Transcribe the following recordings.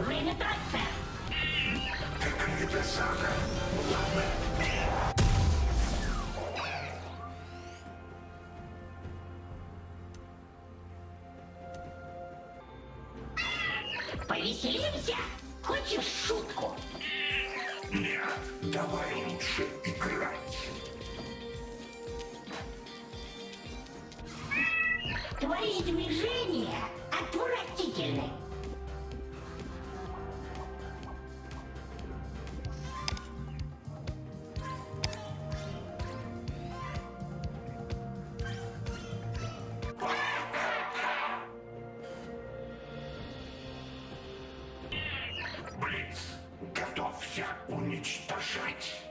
Время! Какая. Повеселимся? Хочешь шутку? Нет, давай лучше играть. Твои движения отвратительны. Блиц, готовься уничтожать.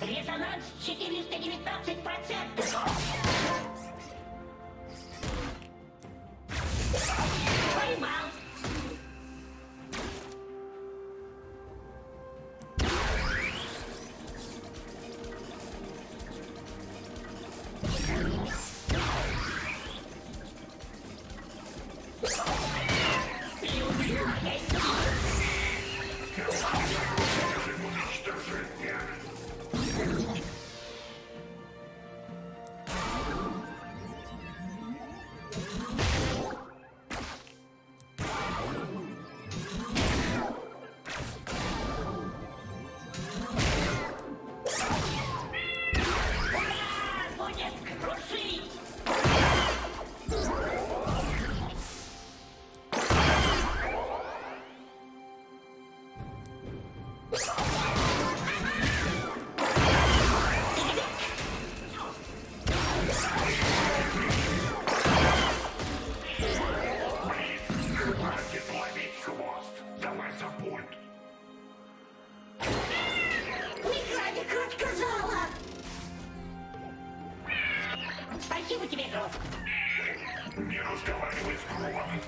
Резонанс 419 будет крушить. Спасибо тебе, друг. Не разговаривай с Громом.